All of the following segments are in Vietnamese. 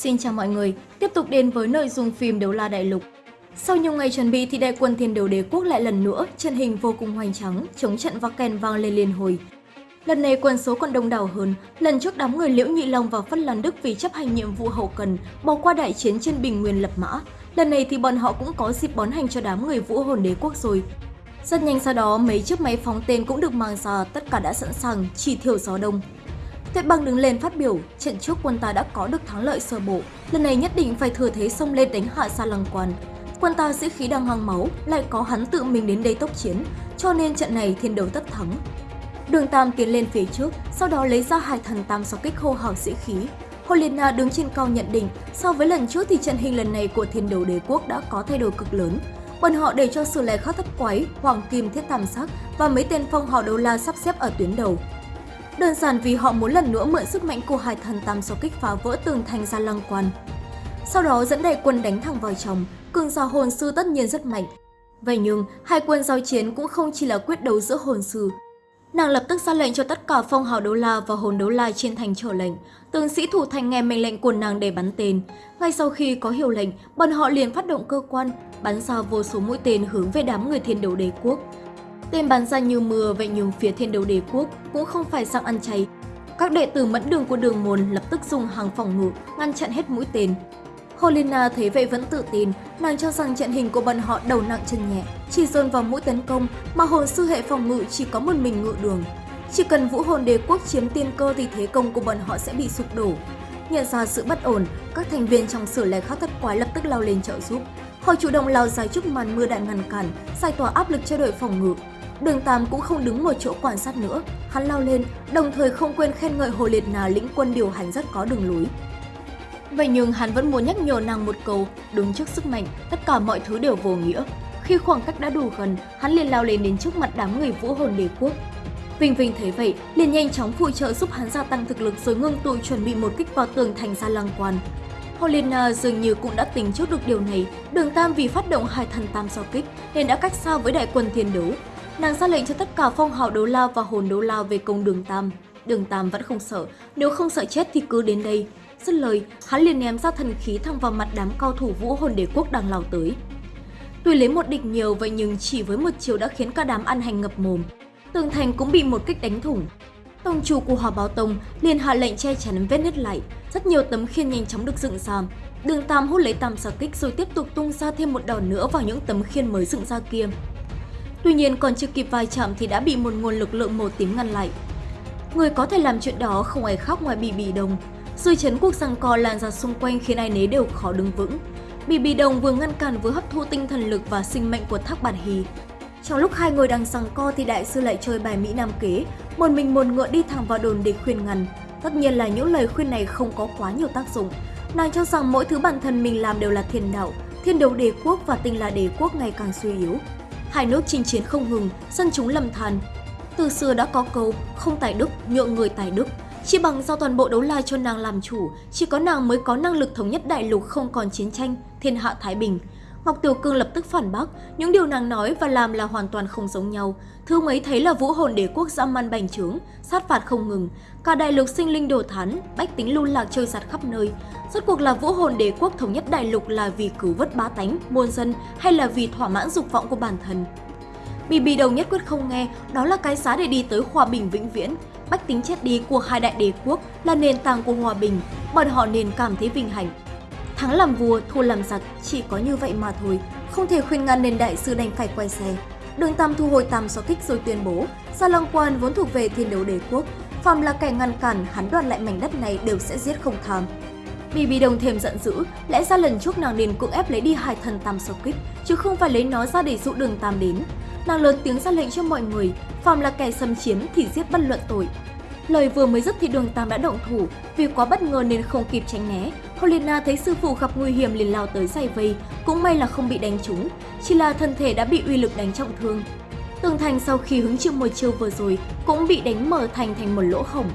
Xin chào mọi người, tiếp tục đến với nội dung phim Đấu La Đại Lục. Sau nhiều ngày chuẩn bị thì đại quân thiên đấu đế quốc lại lần nữa trận hình vô cùng hoành tráng, chống trận và kèn vang lên liên hồi. Lần này quân số còn đông đảo hơn, lần trước đám người Liễu Nhị Long và Phất Lan Đức vì chấp hành nhiệm vụ hậu cần bỏ qua đại chiến trên Bình Nguyên lập mã. Lần này thì bọn họ cũng có dịp bón hành cho đám người Vũ Hồn Đế quốc rồi. Rất nhanh sau đó, mấy chiếc máy phóng tên cũng được mang ra, tất cả đã sẵn sàng, chỉ thiểu gió đông. Tuyết băng đứng lên phát biểu, trận trước quân ta đã có được thắng lợi sơ bộ, lần này nhất định phải thừa thế xông lên đánh hạ Sa Lăng Quan. Quân ta sĩ khí đang hoang máu, lại có hắn tự mình đến đây tốc chiến, cho nên trận này thiên đấu tất thắng. Đường Tam tiến lên phía trước, sau đó lấy ra hai thần tam sau kích hô hào sĩ khí. Holina đứng trên cao nhận định, so với lần trước thì trận hình lần này của thiên đấu đế quốc đã có thay đổi cực lớn. Bọn họ để cho sử lai khắc thất quái, hoàng kim thiết tam sắc và mấy tên phong hào đấu la sắp xếp ở tuyến đầu. Đơn giản vì họ muốn lần nữa mượn sức mạnh của hai thần tam sau kích phá vỡ tường thành ra lăng quan. Sau đó dẫn đại quân đánh thẳng vào trong, cường giả hồn sư tất nhiên rất mạnh. Vậy nhưng, hai quân giao chiến cũng không chỉ là quyết đấu giữa hồn sư. Nàng lập tức ra lệnh cho tất cả phong hào đấu la và hồn đấu la trên thành trở lệnh. Tướng sĩ thủ thành nghe mệnh lệnh của nàng để bắn tên. Ngay sau khi có hiệu lệnh, bọn họ liền phát động cơ quan, bắn ra vô số mũi tên hướng về đám người thiên đấu đế quốc. Tên bắn ra như mưa vậy nhưng phía thiên đấu đế quốc cũng không phải sang ăn chay. Các đệ tử mẫn đường của đường môn lập tức dùng hàng phòng ngự ngăn chặn hết mũi tên. Holina thấy vậy vẫn tự tin, nàng cho rằng trận hình của bọn họ đầu nặng chân nhẹ, chỉ dồn vào mũi tấn công mà hồn sư hệ phòng ngự chỉ có một mình ngự đường. Chỉ cần vũ hồn đế quốc chiếm tiên cơ thì thế công của bọn họ sẽ bị sụp đổ. Nhận ra sự bất ổn, các thành viên trong sử lẻ khắc thất quái lập tức lao lên trợ giúp. Họ chủ động lao dài trước màn mưa đạn ngăn cản, giải tỏa áp lực cho đội phòng ngự. Đường Tam cũng không đứng một chỗ quan sát nữa, hắn lao lên, đồng thời không quên khen ngợi Hồ Liệt Nà lĩnh quân điều hành rất có đường lối. Vậy nhưng hắn vẫn muốn nhắc nhở nàng một câu, đứng trước sức mạnh, tất cả mọi thứ đều vô nghĩa. Khi khoảng cách đã đủ gần, hắn liền lao lên đến trước mặt đám người vũ hồn đế quốc. Vinh Vinh thấy vậy, liền nhanh chóng phụ trợ giúp hắn gia tăng thực lực rồi ngưng tụ chuẩn bị một kích vào tường thành gia lăng quan. Holina dường như cũng đã tính trước được điều này, đường Tam vì phát động hai thần tam sao kích nên đã cách xa với đại quân thiên đấu. Nàng ra lệnh cho tất cả phong hào đấu la và hồn đấu la về công đường Tam. Đường Tam vẫn không sợ, nếu không sợ chết thì cứ đến đây. Dứt lời, hắn liền ném ra thần khí thẳng vào mặt đám cao thủ vũ hồn đế quốc đang lao tới. Tuy lấy một địch nhiều vậy nhưng chỉ với một chiều đã khiến cả đám ăn hành ngập mồm. Tường thành cũng bị một kích đánh thủng. Tông chủ của Hòa Báo Tông liền hạ lệnh che chắn vết nứt lại, rất nhiều tấm khiên nhanh chóng được dựng ra. Đường Tam hút lấy tam xà kích rồi tiếp tục tung ra thêm một đòn nữa vào những tấm khiên mới dựng ra kia. Tuy nhiên còn chưa kịp vai chạm thì đã bị một nguồn lực lượng màu tím ngăn lại. Người có thể làm chuyện đó không ai khác ngoài Bì Bì Đồng. Dư chấn cuộc giằng co lan ra xung quanh khiến ai nấy đều khó đứng vững. Bì Bì Đồng vừa ngăn cản vừa hấp thu tinh thần lực và sinh mệnh của Thác Bản Hì. Trong lúc hai người đang giằng co thì đại sư lại chơi bài Mỹ Nam kế, một mình một ngựa đi thẳng vào đồn để khuyên ngăn. Tất nhiên là những lời khuyên này không có quá nhiều tác dụng. Nàng cho rằng mỗi thứ bản thân mình làm đều là thiên đạo, thiên đấu đế quốc và tinh là đế quốc ngày càng suy yếu. Hai nước chinh chiến không ngừng, dân chúng lầm than. Từ xưa đã có câu không tài đức, nhượng người tài đức. Chỉ bằng do toàn bộ đấu la cho nàng làm chủ, chỉ có nàng mới có năng lực thống nhất đại lục không còn chiến tranh, thiên hạ thái bình. Ngọc Tiểu Cương lập tức phản bác, những điều nàng nói và làm là hoàn toàn không giống nhau. Thương ấy thấy là vũ hồn đế quốc dã man bành trướng, sát phạt không ngừng, cả đại lục sinh linh đổ thán, bách tính lưu lạc chơi giặt khắp nơi. Rốt cuộc là vũ hồn đế quốc thống nhất đại lục là vì cứu vớt bá tánh, muôn dân hay là vì thỏa mãn dục vọng của bản thân. Bì bì đầu nhất quyết không nghe, đó là cái giá để đi tới hòa bình vĩnh viễn. Bách tính chết đi của hai đại đế quốc là nền tảng của hòa bình, bọn họ nên cảm thấy vinh hạnh. Thắng làm vua, thua làm giặc, chỉ có như vậy mà thôi. Không thể khuyên ngăn nên đại sư đành phải quay xe. Đường Tam thu hồi tam so kích rồi tuyên bố, Gia Long Quan vốn thuộc về thiên đấu đế quốc. Phạm là kẻ ngăn cản, hắn đoạt lại mảnh đất này đều sẽ giết không tham. Bì bì đồng thêm giận dữ, lẽ ra lần trước nàng nên cưỡng ép lấy đi hai thần tam so kích, chứ không phải lấy nó ra để dụ đường Tam đến. Nàng lớn tiếng ra lệnh cho mọi người, Phạm là kẻ xâm chiếm thì giết bất luận tội, Lời vừa mới dứt thì đường Tam đã động thủ, vì quá bất ngờ nên không kịp tránh né. Holina thấy sư phụ gặp nguy hiểm liền lao tới giải vây, cũng may là không bị đánh trúng, chỉ là thân thể đã bị uy lực đánh trọng thương. Tường thành sau khi hứng chịu một chiêu vừa rồi cũng bị đánh mở thành thành một lỗ hổng.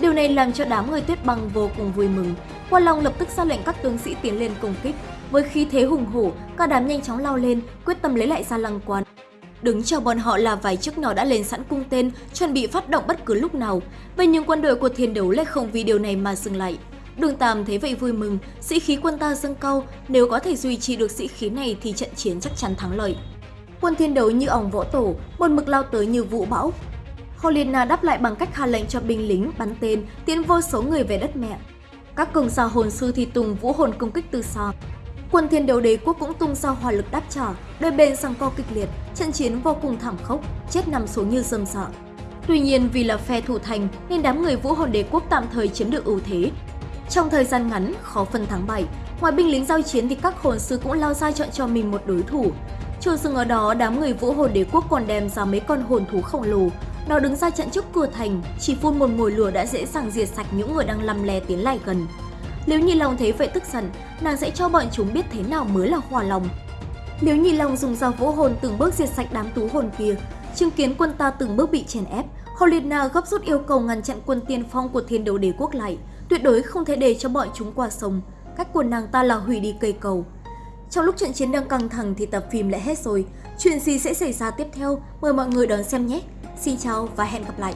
Điều này làm cho đám người tuyết băng vô cùng vui mừng. Quan Long lập tức ra lệnh các tướng sĩ tiến lên công kích. Với khí thế hùng hổ, cả đám nhanh chóng lao lên, quyết tâm lấy lại ra lăng quan. Đứng chờ bọn họ là vài chiếc nhỏ đã lên sẵn cung tên, chuẩn bị phát động bất cứ lúc nào. Vậy nhưng quân đội của thiên đấu lại không vì điều này mà dừng lại. Đường Tam thấy vậy vui mừng, sĩ khí quân ta dâng cao, nếu có thể duy trì được sĩ khí này thì trận chiến chắc chắn thắng lợi. Quân thiên đấu như ong võ tổ, một mực lao tới như vũ bão. Holina đáp lại bằng cách hạ lệnh cho binh lính bắn tên, tiến vô số người về đất mẹ. Các cường giả hồn sư thì tung vũ hồn công kích từ xa. Quân thiên đấu đế quốc cũng tung ra hỏa lực đáp trả, đôi bên sang co kịch liệt, trận chiến vô cùng thảm khốc, chết nằm số như dâm sợ Tuy nhiên vì là phe thủ thành nên đám người vũ hồn đế quốc tạm thời chiếm được ưu thế. Trong thời gian ngắn, khó phân thắng bại, ngoài binh lính giao chiến thì các hồn sư cũng lao ra chọn cho mình một đối thủ. Chưa dừng ở đó, đám người vũ hồn đế quốc còn đem ra mấy con hồn thú khổng lồ. Nó đứng ra trận trước cửa thành, chỉ phun một mồi lửa đã dễ dàng diệt sạch những người đang lăm le tiến lại gần. Nếu Nhi Long thấy vậy tức giận, nàng sẽ cho bọn chúng biết thế nào mới là hòa lòng. Nếu Nhi Long dùng dao vũ hồn từng bước diệt sạch đám tú hồn kia, chứng kiến quân ta từng bước bị chèn ép, Holina gấp rút yêu cầu ngăn chặn quân tiên phong của thiên đấu đế quốc lại, tuyệt đối không thể để cho bọn chúng qua sông. Cách của nàng ta là hủy đi cây cầu. Trong lúc trận chiến đang căng thẳng thì tập phim lại hết rồi. Chuyện gì sẽ xảy ra tiếp theo? Mời mọi người đón xem nhé! Xin chào và hẹn gặp lại!